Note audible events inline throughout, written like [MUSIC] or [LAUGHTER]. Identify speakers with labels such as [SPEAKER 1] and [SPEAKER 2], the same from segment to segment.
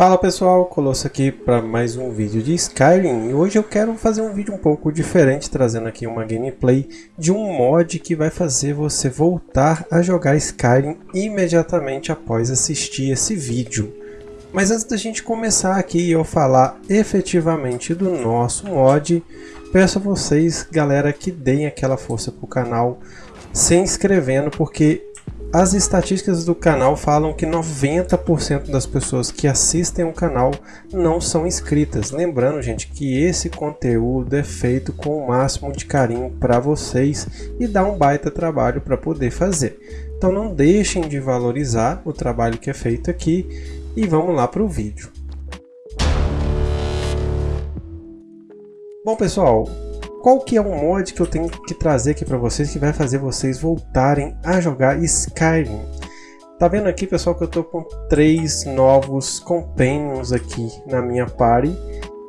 [SPEAKER 1] Fala pessoal, Colosso aqui para mais um vídeo de Skyrim e hoje eu quero fazer um vídeo um pouco diferente, trazendo aqui uma gameplay de um mod que vai fazer você voltar a jogar Skyrim imediatamente após assistir esse vídeo. Mas antes da gente começar aqui e eu falar efetivamente do nosso mod, peço a vocês, galera, que deem aquela força pro canal se inscrevendo, porque as estatísticas do canal falam que 90% das pessoas que assistem o canal não são inscritas. Lembrando, gente, que esse conteúdo é feito com o máximo de carinho para vocês e dá um baita trabalho para poder fazer. Então não deixem de valorizar o trabalho que é feito aqui e vamos lá para o vídeo. Bom pessoal, qual que é o mod que eu tenho que trazer aqui para vocês que vai fazer vocês voltarem a jogar Skyrim? Tá vendo aqui pessoal que eu tô com três novos companions aqui na minha party?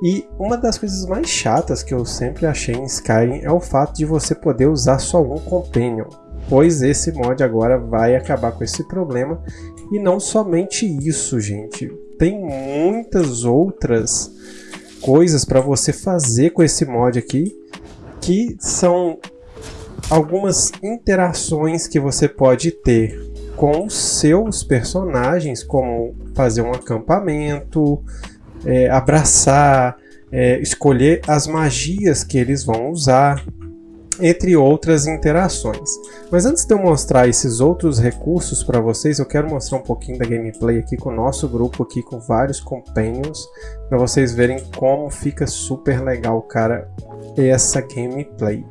[SPEAKER 1] E uma das coisas mais chatas que eu sempre achei em Skyrim é o fato de você poder usar só um companion, pois esse mod agora vai acabar com esse problema. E não somente isso gente, tem muitas outras coisas para você fazer com esse mod aqui que são algumas interações que você pode ter com os seus personagens, como fazer um acampamento, é, abraçar, é, escolher as magias que eles vão usar, entre outras interações. Mas antes de eu mostrar esses outros recursos para vocês, eu quero mostrar um pouquinho da gameplay aqui com o nosso grupo aqui, com vários companions, para vocês verem como fica super legal, cara, essa gameplay.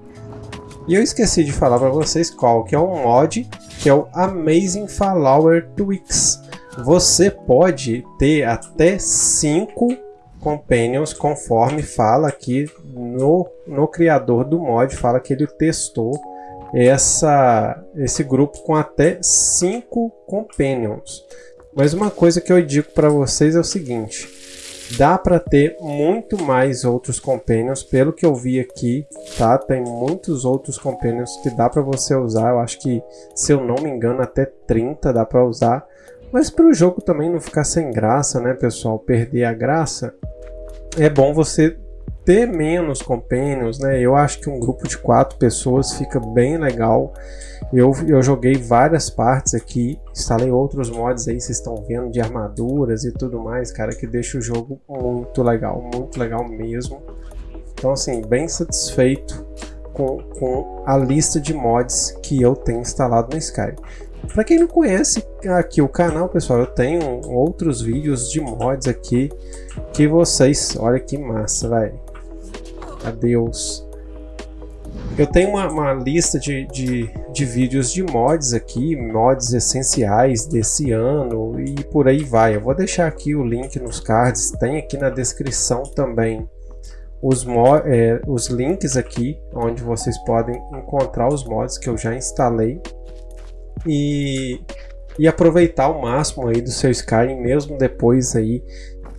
[SPEAKER 1] E eu esqueci de falar para vocês qual que é um mod, que é o Amazing Flower Twix. Você pode ter até 5 companions conforme fala aqui no, no criador do mod, fala que ele testou essa, esse grupo com até 5 companions. Mas uma coisa que eu digo para vocês é o seguinte, dá para ter muito mais outros companions, pelo que eu vi aqui, tá? Tem muitos outros companions que dá para você usar, eu acho que, se eu não me engano, até 30 dá para usar. Mas para o jogo também não ficar sem graça, né, pessoal? Perder a graça, é bom você ter menos companions, né? Eu acho que um grupo de quatro pessoas fica bem legal. Eu, eu joguei várias partes aqui, instalei outros mods aí, vocês estão vendo, de armaduras e tudo mais, cara, que deixa o jogo muito legal, muito legal mesmo. Então, assim, bem satisfeito com, com a lista de mods que eu tenho instalado no Skype. Para quem não conhece aqui o canal, pessoal, eu tenho outros vídeos de mods aqui que vocês... Olha que massa, velho. Adeus. Eu tenho uma, uma lista de, de, de, vídeos de mods aqui, mods essenciais desse ano e por aí vai. Eu vou deixar aqui o link nos cards, tem aqui na descrição também os, é, os links aqui, onde vocês podem encontrar os mods que eu já instalei e, e aproveitar o máximo aí do seu Skyrim, mesmo depois aí,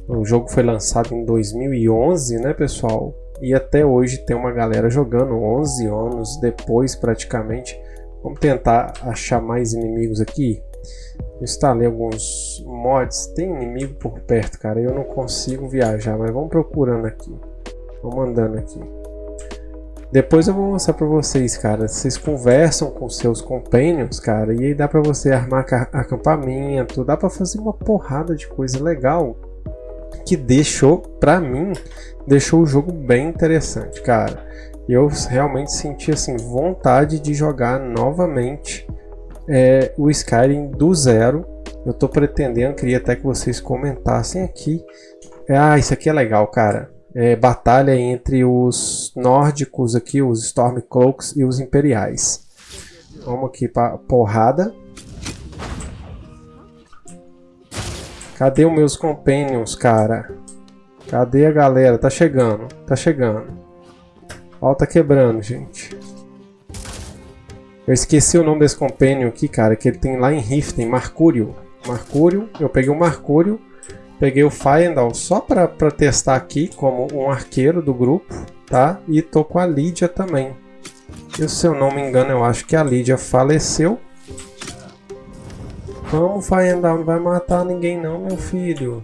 [SPEAKER 1] o jogo foi lançado em 2011, né pessoal? E até hoje tem uma galera jogando, 11 anos depois praticamente. Vamos tentar achar mais inimigos aqui. instalei alguns mods, tem inimigo por perto, cara, eu não consigo viajar, mas vamos procurando aqui. Vamos andando aqui. Depois eu vou mostrar pra vocês, cara. Vocês conversam com seus companions, cara. E aí dá pra você armar acampamento. Dá pra fazer uma porrada de coisa legal. Que deixou, pra mim, deixou o jogo bem interessante, cara. Eu realmente senti, assim, vontade de jogar novamente é, o Skyrim do zero. Eu tô pretendendo, queria até que vocês comentassem aqui. Ah, isso aqui é legal, cara é, batalha entre os nórdicos aqui, os Stormcloaks e os Imperiais. Vamos aqui para porrada. Cadê os meus companions, cara? Cadê a galera? Tá chegando, tá chegando. Ó, tá quebrando, gente. Eu esqueci o nome desse companion aqui, cara, que ele tem lá em Riften, Marcúrio. Marcúrio, eu peguei o Marcúrio Peguei o Fayendal só para testar aqui como um arqueiro do grupo, tá? E tô com a Lídia também. E se eu não me engano, eu acho que a Lídia faleceu. Vamos, Fayendal, não vai matar ninguém não, meu filho.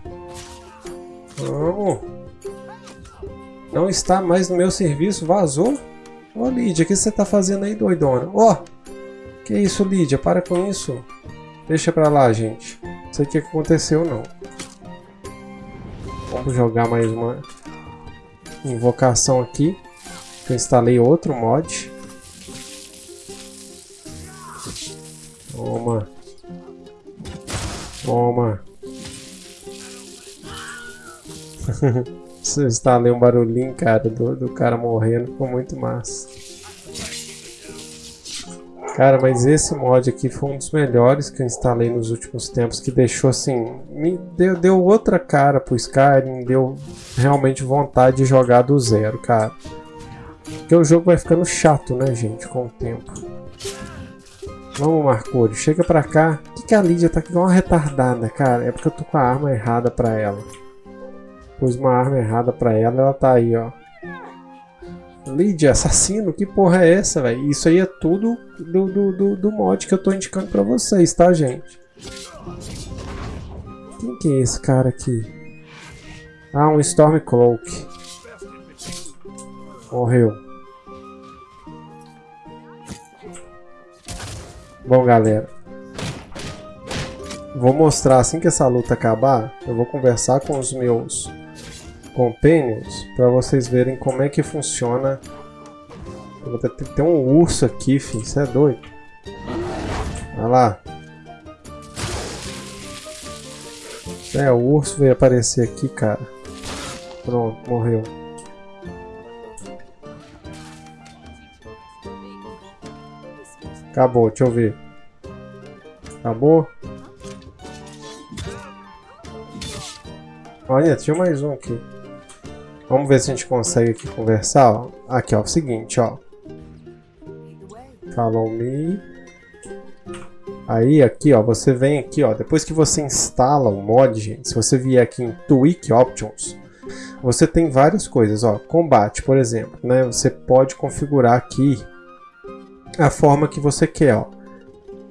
[SPEAKER 1] Vamos. Não está mais no meu serviço, vazou? Ô Lídia, o que você tá fazendo aí, doidona? Ó! Que isso, Lídia? Para com isso. Deixa pra lá, gente. Não sei o que aconteceu, não. Vamos jogar mais uma invocação aqui. Eu instalei outro mod. Toma. Toma. [LAUGHS] instalei um barulhinho, cara, do, do cara morrendo. Ficou muito massa. Cara, mas esse mod aqui foi um dos melhores que eu instalei nos últimos tempos, que deixou assim, me deu, deu outra cara pro Skyrim, deu realmente vontade de jogar do zero, cara. Porque o jogo vai ficando chato, né, gente, com o tempo. Vamos, Marcúrio, chega pra cá. Por que, que a Lídia tá igual uma retardada, cara? É porque eu tô com a arma errada pra ela. Pus uma arma errada pra ela, ela tá aí, ó. Lídia, assassino, que porra é essa, velho? Isso aí é tudo do, do, do, do, mod que eu tô indicando pra vocês, tá, gente? Quem que é esse cara aqui? Ah, um Stormcloak. Morreu. Bom, galera. Vou mostrar, assim que essa luta acabar, eu vou conversar com os meus Companions para vocês verem como é que funciona. Tem um urso aqui, filho. Isso é doido. Olha lá. É, o urso veio aparecer aqui, cara. Pronto, morreu. Acabou, deixa eu ver. Acabou? Olha, tinha mais um aqui. Vamos ver se a gente consegue aqui conversar, ó. Aqui, ó, o seguinte, ó. Follow me. Aí, aqui, ó, você vem aqui, ó. Depois que você instala o mod, gente, se você vier aqui em Tweak Options, você tem várias coisas, ó. Combate, por exemplo, né? Você pode configurar aqui a forma que você quer, ó.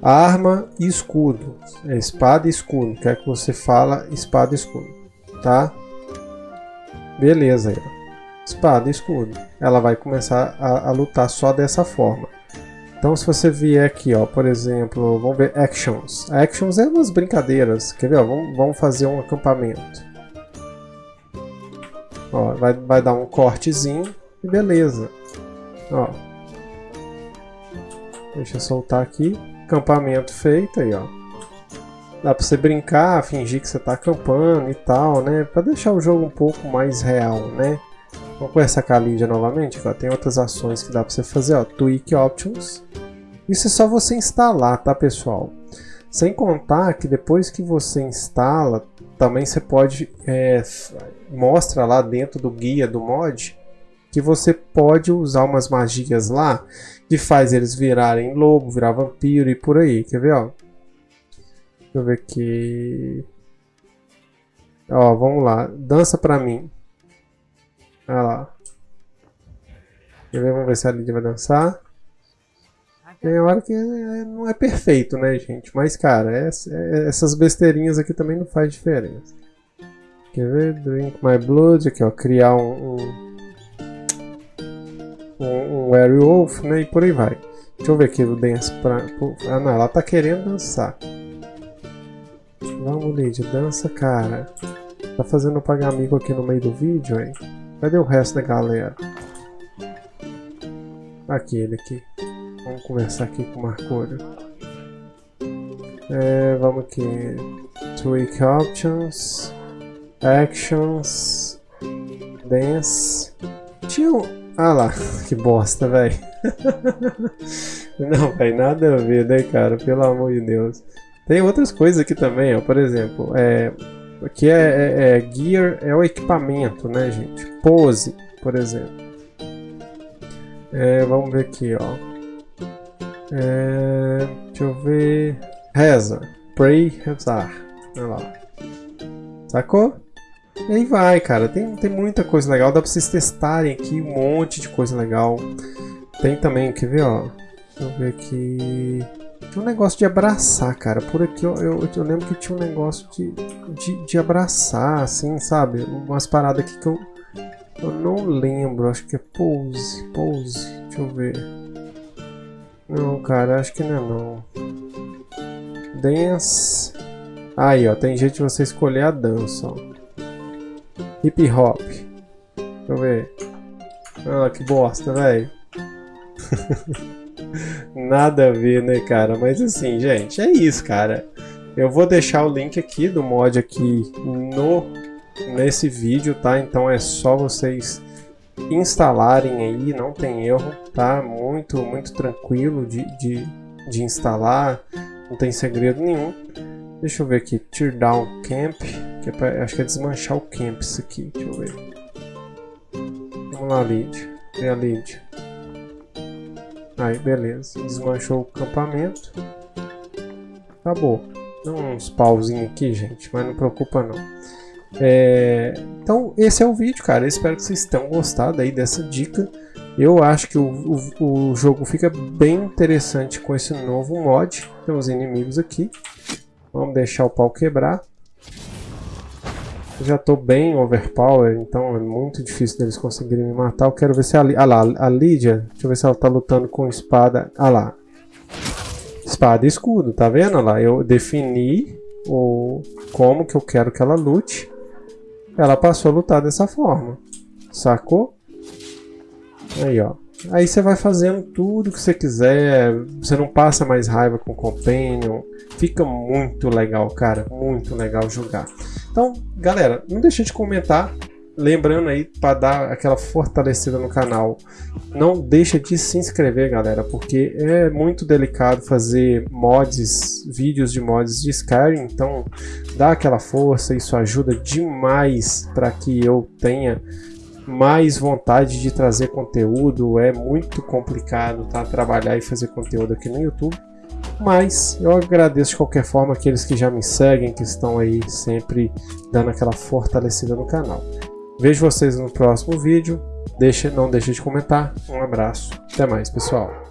[SPEAKER 1] Arma e escudo. É espada e escudo. Quer que você fala espada e escudo, tá? Beleza. Espada escudo. Ela vai começar a, a, lutar só dessa forma. Então se você vier aqui, ó, por exemplo, vamos ver Actions. Actions é umas brincadeiras. Quer ver? Ó, vamos, vamos fazer um acampamento. Ó, vai, vai dar um cortezinho e beleza. Ó. Deixa eu soltar aqui. Acampamento feito aí, ó. Dá pra você brincar, fingir que você tá acampando e tal, né? Pra deixar o jogo um pouco mais real, né? Vamos conversar com a Lídia novamente, ó. Tem outras ações que dá pra você fazer, ó. Tweak Options. Isso é só você instalar, tá, pessoal? Sem contar que depois que você instala, também você pode... É, mostra lá dentro do guia do mod que você pode usar umas magias lá que faz eles virarem lobo, virar vampiro e por aí. Quer ver, ó? Deixa eu ver aqui. Ó, vamos lá. Dança pra mim. Olha lá. Vamos ver se a Lídia vai dançar. Tem hora que é, não é perfeito, né, gente? Mas, cara, é, é, essas besteirinhas aqui também não faz diferença. Quer ver? Drink my blood. Aqui, ó. Criar um... um um, um werewolf, né? E por aí vai. Deixa eu ver aqui o dance pra... Ah, não. Ela tá querendo dançar. Vamos, Lid, dança, cara. Tá fazendo pagar amigo aqui no meio do vídeo, hein? Cadê o resto da galera? Aqui, ele aqui. Vamos conversar aqui com o Marcúrio. É, vamos aqui. Tweak Options. Actions. Dance. Tinha um... Ah lá, [LAUGHS] que bosta, velho. [LAUGHS] Não, velho, nada a ver, né, cara? Pelo amor de Deus. Tem outras coisas aqui também, ó. Por exemplo, é, aqui é, é, é gear, é o equipamento, né, gente? Pose, por exemplo. É, vamos ver aqui, ó. É, deixa eu ver. Reza. Pray, rezar. Olha lá. Sacou? E aí vai, cara. Tem, tem muita coisa legal. Dá pra vocês testarem aqui um monte de coisa legal. Tem também, quer ver, ó. Deixa eu ver aqui. Tem um negócio de abraçar, cara. Por aqui eu, eu, eu lembro que tinha um negócio de, de, de, abraçar, assim, sabe? Umas paradas aqui que eu, eu não lembro. Acho que é pose, pose. Deixa eu ver. Não, cara, acho que não é não. Dance. Aí, ó, tem jeito de você escolher a dança, ó. Hip hop. Deixa eu ver. Ah, que bosta, velho. [LAUGHS] Nada a ver, né, cara? Mas assim, gente, é isso, cara. Eu vou deixar o link aqui do mod aqui no nesse vídeo, tá? Então é só vocês instalarem aí, não tem erro, tá? Muito, muito tranquilo de, de, de instalar, não tem segredo nenhum. Deixa eu ver aqui, Teardown Camp, que é pra, acho que é desmanchar o camp isso aqui, deixa eu ver. Vamos lá, lead, vem a lead. Aí, beleza. Desmanchou o acampamento. Acabou. Dá uns pauzinhos aqui, gente, mas não preocupa não. É... Então, esse é o vídeo, cara. Eu espero que vocês tenham gostado aí dessa dica. Eu acho que o, o, o jogo fica bem interessante com esse novo mod. Tem os inimigos aqui. Vamos deixar o pau quebrar. Já estou bem overpower, então é muito difícil deles conseguirem me matar. Eu quero ver se a, ah lá, a Lídia, deixa eu ver se ela está lutando com espada. Ah lá, espada e escudo, tá vendo? lá, eu defini o como que eu quero que ela lute. Ela passou a lutar dessa forma, sacou? Aí, ó. Aí você vai fazendo tudo que você quiser, você não passa mais raiva com o Companion, fica muito legal, cara, muito legal jogar. Então, galera, não deixe de comentar, lembrando aí para dar aquela fortalecida no canal. Não deixa de se inscrever, galera, porque é muito delicado fazer mods, vídeos de mods de Skyrim, então dá aquela força, isso ajuda demais para que eu tenha mais vontade de trazer conteúdo, é muito complicado tá? trabalhar e fazer conteúdo aqui no YouTube. Mas eu agradeço de qualquer forma aqueles que já me seguem, que estão aí sempre dando aquela fortalecida no canal. Vejo vocês no próximo vídeo. Deixe, não deixe de comentar. Um abraço. Até mais, pessoal.